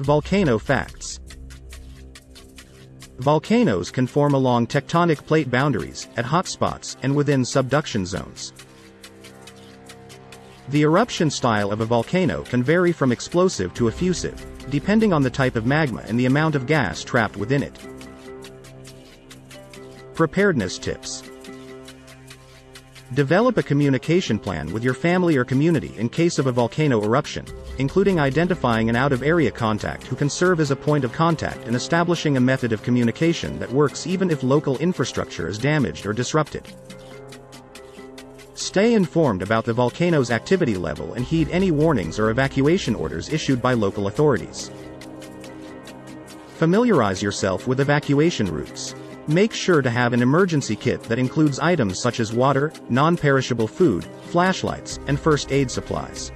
Volcano Facts Volcanoes can form along tectonic plate boundaries, at hotspots, and within subduction zones. The eruption style of a volcano can vary from explosive to effusive, depending on the type of magma and the amount of gas trapped within it. Preparedness Tips Develop a communication plan with your family or community in case of a volcano eruption, including identifying an out-of-area contact who can serve as a point of contact and establishing a method of communication that works even if local infrastructure is damaged or disrupted. Stay informed about the volcano's activity level and heed any warnings or evacuation orders issued by local authorities. Familiarize yourself with evacuation routes. Make sure to have an emergency kit that includes items such as water, non-perishable food, flashlights, and first aid supplies.